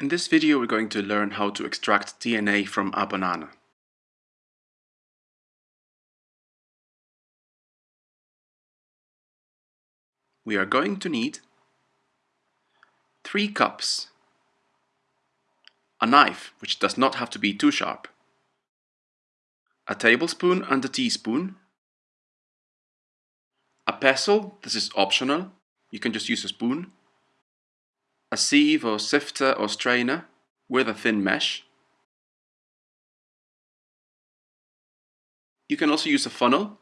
In this video we're going to learn how to extract DNA from a banana. We are going to need 3 cups, a knife, which does not have to be too sharp, a tablespoon and a teaspoon, a pestle, this is optional, you can just use a spoon, a sieve or sifter or strainer with a thin mesh. You can also use a funnel,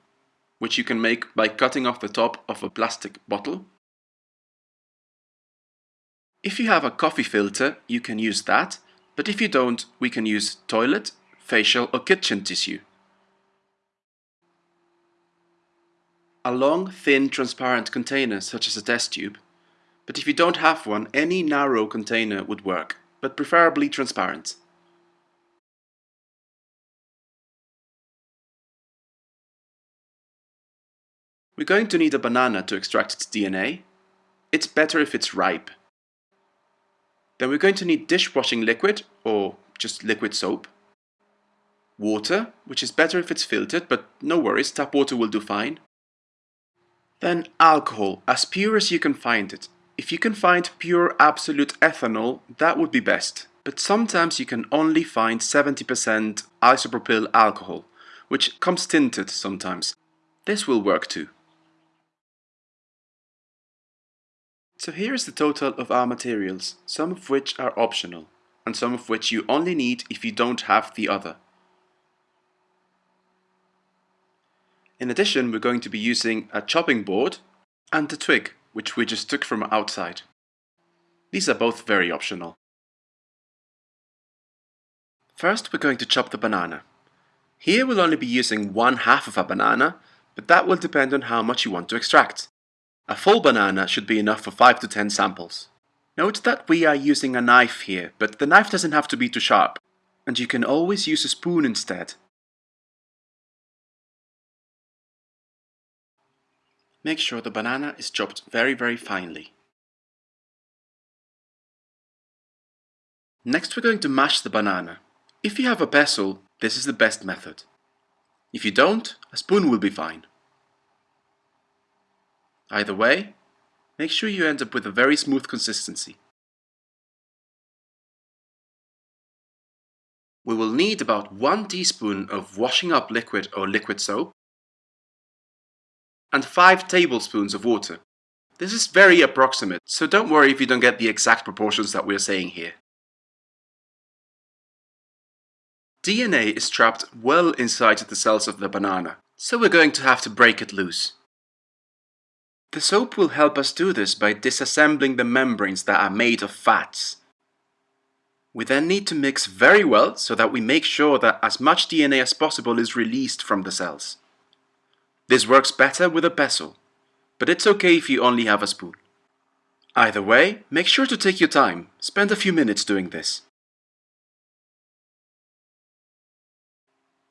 which you can make by cutting off the top of a plastic bottle. If you have a coffee filter, you can use that, but if you don't, we can use toilet, facial or kitchen tissue. A long, thin, transparent container, such as a test tube, but if you don't have one, any narrow container would work, but preferably transparent. We're going to need a banana to extract its DNA. It's better if it's ripe. Then we're going to need dishwashing liquid, or just liquid soap. Water, which is better if it's filtered, but no worries, tap water will do fine. Then alcohol, as pure as you can find it. If you can find pure absolute ethanol, that would be best. But sometimes you can only find 70% isopropyl alcohol, which comes tinted sometimes. This will work too. So here is the total of our materials, some of which are optional, and some of which you only need if you don't have the other. In addition, we're going to be using a chopping board and a twig which we just took from outside. These are both very optional. First we're going to chop the banana. Here we'll only be using one half of a banana, but that will depend on how much you want to extract. A full banana should be enough for 5 to 10 samples. Note that we are using a knife here, but the knife doesn't have to be too sharp, and you can always use a spoon instead. Make sure the banana is chopped very very finely. Next we're going to mash the banana. If you have a pestle, this is the best method. If you don't, a spoon will be fine. Either way, make sure you end up with a very smooth consistency. We will need about 1 teaspoon of washing up liquid or liquid soap, and 5 tablespoons of water. This is very approximate, so don't worry if you don't get the exact proportions that we're saying here. DNA is trapped well inside the cells of the banana, so we're going to have to break it loose. The soap will help us do this by disassembling the membranes that are made of fats. We then need to mix very well so that we make sure that as much DNA as possible is released from the cells. This works better with a pestle, but it's okay if you only have a spoon. Either way, make sure to take your time, spend a few minutes doing this.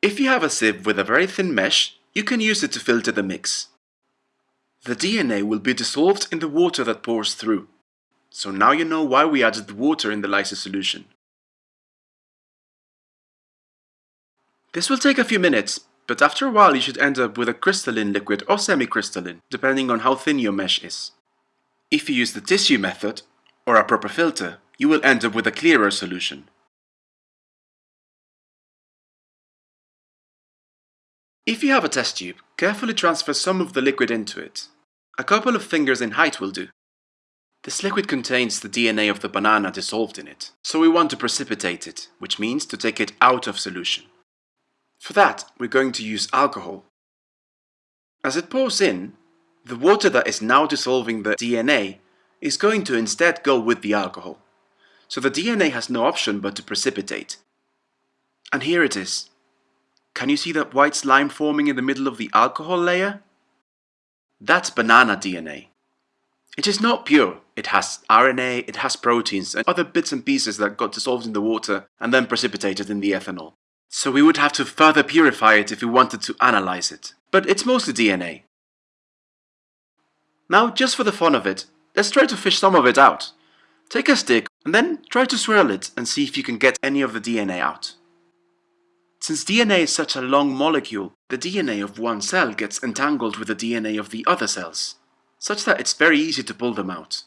If you have a sieve with a very thin mesh, you can use it to filter the mix. The DNA will be dissolved in the water that pours through, so now you know why we added the water in the lysis solution. This will take a few minutes, but after a while you should end up with a crystalline liquid or semi-crystalline, depending on how thin your mesh is. If you use the tissue method, or a proper filter, you will end up with a clearer solution. If you have a test tube, carefully transfer some of the liquid into it. A couple of fingers in height will do. This liquid contains the DNA of the banana dissolved in it, so we want to precipitate it, which means to take it out of solution. For that, we're going to use alcohol. As it pours in, the water that is now dissolving the DNA is going to instead go with the alcohol. So the DNA has no option but to precipitate. And here it is. Can you see that white slime forming in the middle of the alcohol layer? That's banana DNA. It is not pure. It has RNA, it has proteins and other bits and pieces that got dissolved in the water and then precipitated in the ethanol. So we would have to further purify it if we wanted to analyze it. But it's mostly DNA. Now, just for the fun of it, let's try to fish some of it out. Take a stick And then try to swirl it and see if you can get any of the DNA out. Since DNA is such a long molecule, the DNA of one cell gets entangled with the DNA of the other cells, such that it's very easy to pull them out.